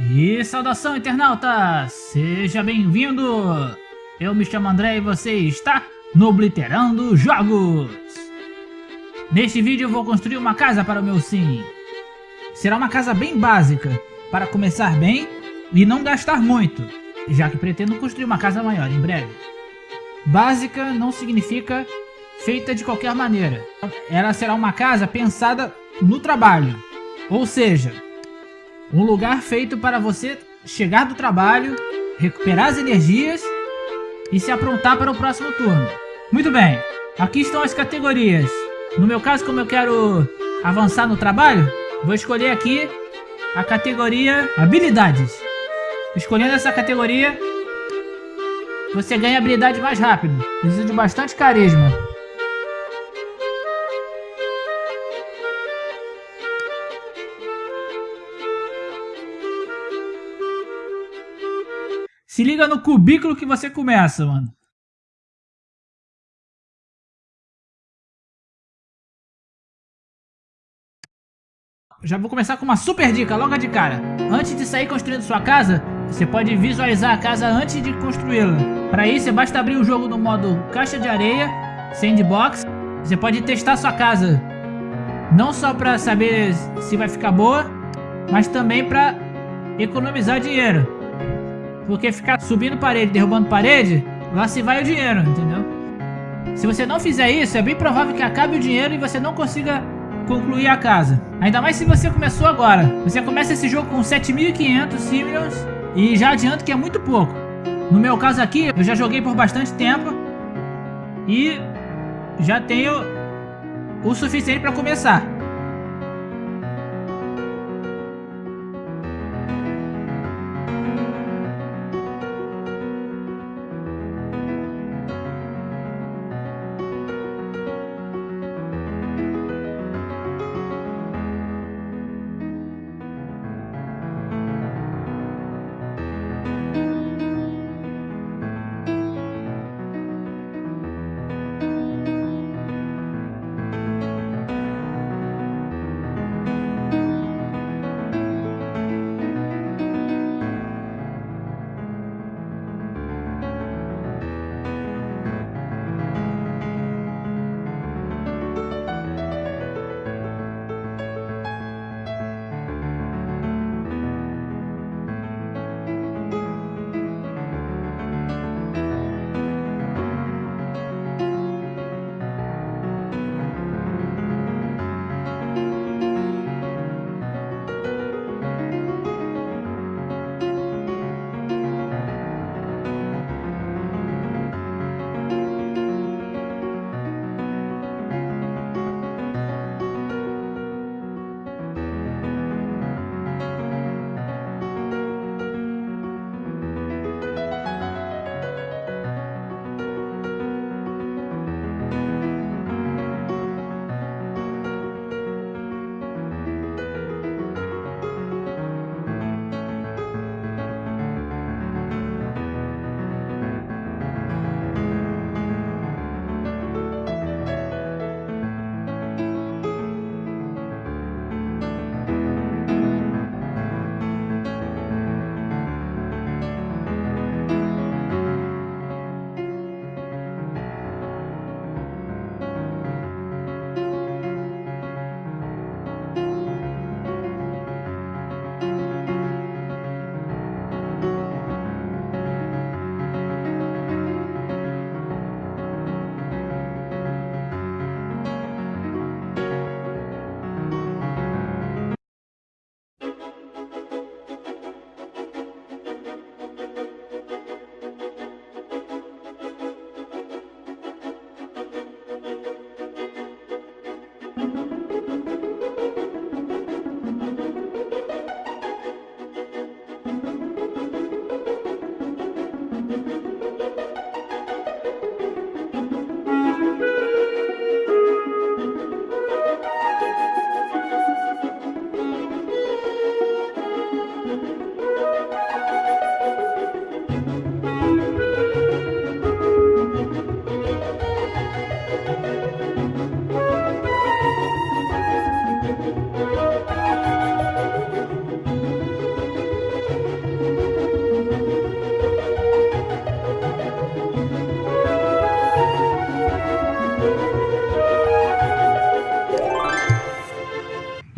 E saudação internauta, seja bem-vindo! Eu me chamo André e você está no Obliterando Jogos! Neste vídeo vou construir uma casa para o meu sim. Será uma casa bem básica, para começar bem e não gastar muito, já que pretendo construir uma casa maior em breve. Básica não significa feita de qualquer maneira. Ela será uma casa pensada no trabalho, ou seja, um lugar feito para você chegar do trabalho, recuperar as energias e se aprontar para o próximo turno. Muito bem, aqui estão as categorias. No meu caso, como eu quero avançar no trabalho, vou escolher aqui a categoria Habilidades. Escolhendo essa categoria, você ganha habilidade mais rápido. Precisa de bastante carisma. Se liga no cubículo que você começa, mano. Já vou começar com uma super dica, logo de cara. Antes de sair construindo sua casa, você pode visualizar a casa antes de construí-la. Para isso, basta abrir o jogo no modo caixa de areia, sandbox. Você pode testar sua casa, não só para saber se vai ficar boa, mas também para economizar dinheiro. Porque ficar subindo parede, derrubando parede, lá se vai o dinheiro, entendeu? Se você não fizer isso, é bem provável que acabe o dinheiro e você não consiga concluir a casa. Ainda mais se você começou agora. Você começa esse jogo com 7.500 Simians e já adianto que é muito pouco. No meu caso aqui, eu já joguei por bastante tempo e já tenho o suficiente para começar.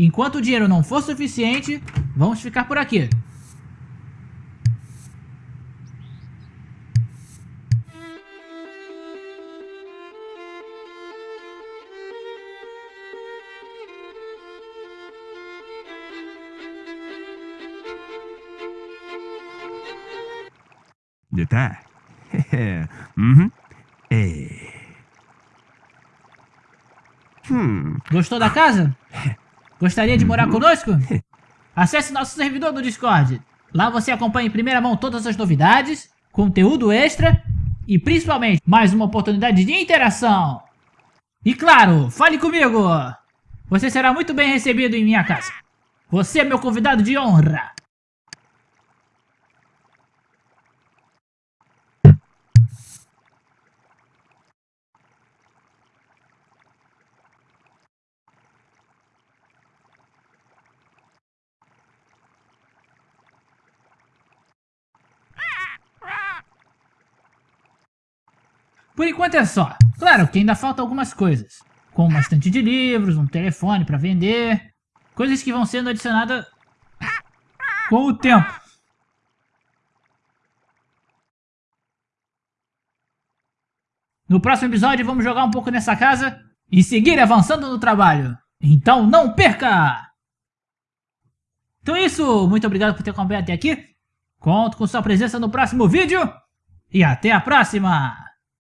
Enquanto o dinheiro não for suficiente, vamos ficar por aqui. Tá? uhum. É. Hum. Gostou da casa? Gostaria de morar conosco? Acesse nosso servidor do Discord. Lá você acompanha em primeira mão todas as novidades, conteúdo extra e principalmente mais uma oportunidade de interação. E claro, fale comigo! Você será muito bem recebido em minha casa. Você é meu convidado de honra. Por enquanto é só. Claro que ainda falta algumas coisas. Como uma estante de livros, um telefone para vender. Coisas que vão sendo adicionadas com o tempo. No próximo episódio vamos jogar um pouco nessa casa e seguir avançando no trabalho. Então não perca! Então é isso, muito obrigado por ter acompanhado até aqui. Conto com sua presença no próximo vídeo e até a próxima!